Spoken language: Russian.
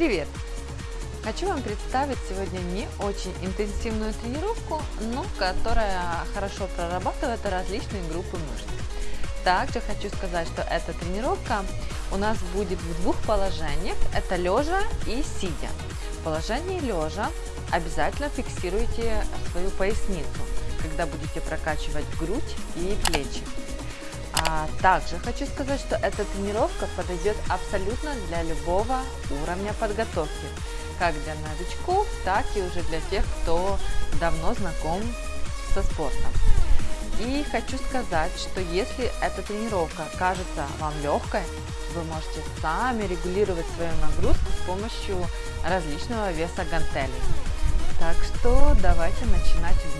Привет! Хочу вам представить сегодня не очень интенсивную тренировку, но которая хорошо прорабатывает различные группы мышц. Также хочу сказать, что эта тренировка у нас будет в двух положениях, это лежа и сидя. В положении лежа обязательно фиксируйте свою поясницу, когда будете прокачивать грудь и плечи. А также хочу сказать, что эта тренировка подойдет абсолютно для любого уровня подготовки, как для новичков, так и уже для тех, кто давно знаком со спортом. И хочу сказать, что если эта тренировка кажется вам легкой, вы можете сами регулировать свою нагрузку с помощью различного веса гантелей. Так что давайте начинать вместе